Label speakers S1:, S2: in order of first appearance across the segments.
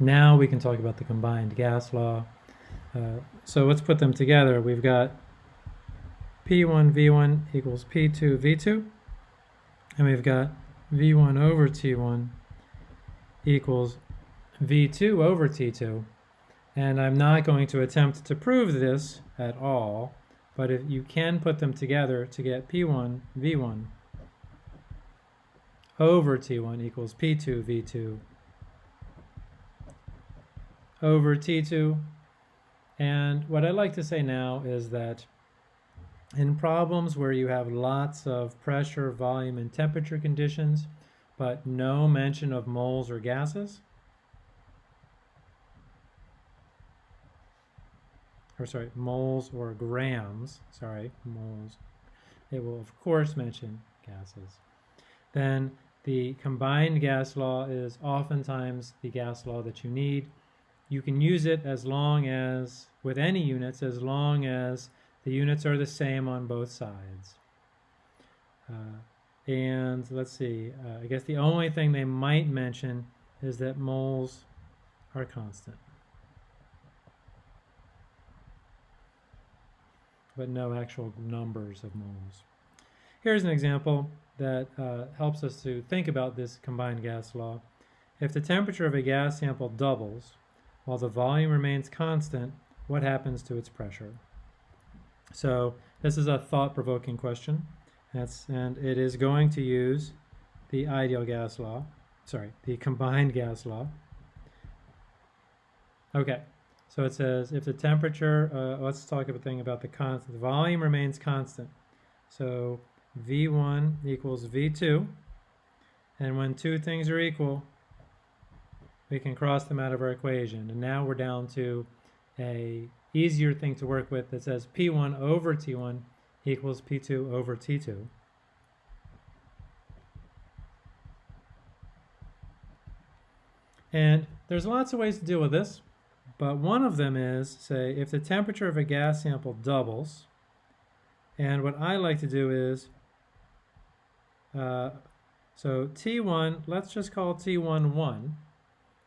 S1: Now we can talk about the combined gas law. Uh, so let's put them together. We've got P1 V1 equals P2 V2, and we've got V1 over T1 equals V2 over T2. And I'm not going to attempt to prove this at all, but if you can put them together to get P1 V1 over T1 equals P2 V2 over T2. And what I'd like to say now is that in problems where you have lots of pressure, volume, and temperature conditions, but no mention of moles or gases, or sorry, moles or grams, sorry, moles, it will of course mention gases. Then the combined gas law is oftentimes the gas law that you need you can use it as long as, with any units, as long as the units are the same on both sides. Uh, and let's see, uh, I guess the only thing they might mention is that moles are constant. But no actual numbers of moles. Here's an example that uh, helps us to think about this combined gas law. If the temperature of a gas sample doubles, while the volume remains constant, what happens to its pressure? So this is a thought-provoking question. That's, and it is going to use the ideal gas law, sorry, the combined gas law. Okay, so it says if the temperature, uh, let's talk a thing about the constant, the volume remains constant. So V1 equals V2, and when two things are equal, we can cross them out of our equation. And now we're down to a easier thing to work with that says P1 over T1 equals P2 over T2. And there's lots of ways to deal with this, but one of them is, say, if the temperature of a gas sample doubles, and what I like to do is, uh, so T1, let's just call T1 1,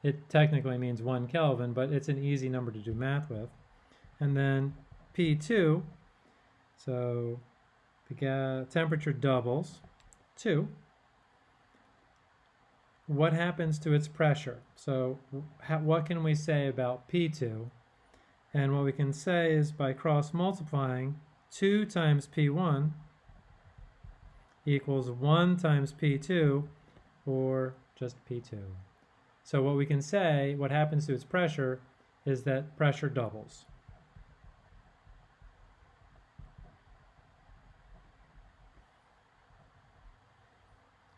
S1: it technically means 1 Kelvin, but it's an easy number to do math with. And then P2, so the temperature doubles, 2. What happens to its pressure? So what can we say about P2? And what we can say is by cross multiplying, 2 times P1 equals 1 times P2, or just P2. So what we can say, what happens to its pressure, is that pressure doubles.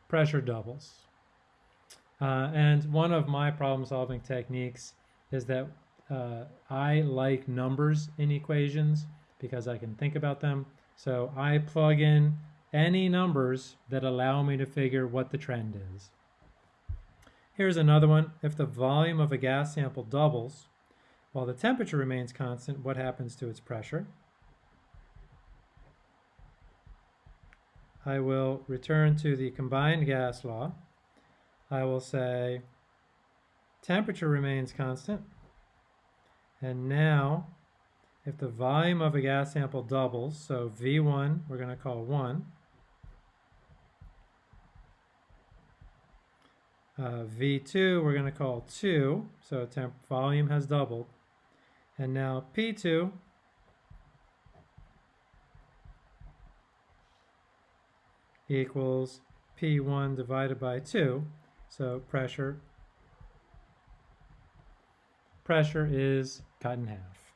S1: Pressure doubles. Uh, and one of my problem solving techniques is that uh, I like numbers in equations because I can think about them. So I plug in any numbers that allow me to figure what the trend is. Here's another one. If the volume of a gas sample doubles while the temperature remains constant, what happens to its pressure? I will return to the combined gas law. I will say temperature remains constant. And now, if the volume of a gas sample doubles, so V1 we're going to call 1, Uh, V2 we're going to call 2, so temp volume has doubled. And now P2 equals P1 divided by 2, so pressure pressure is cut in half.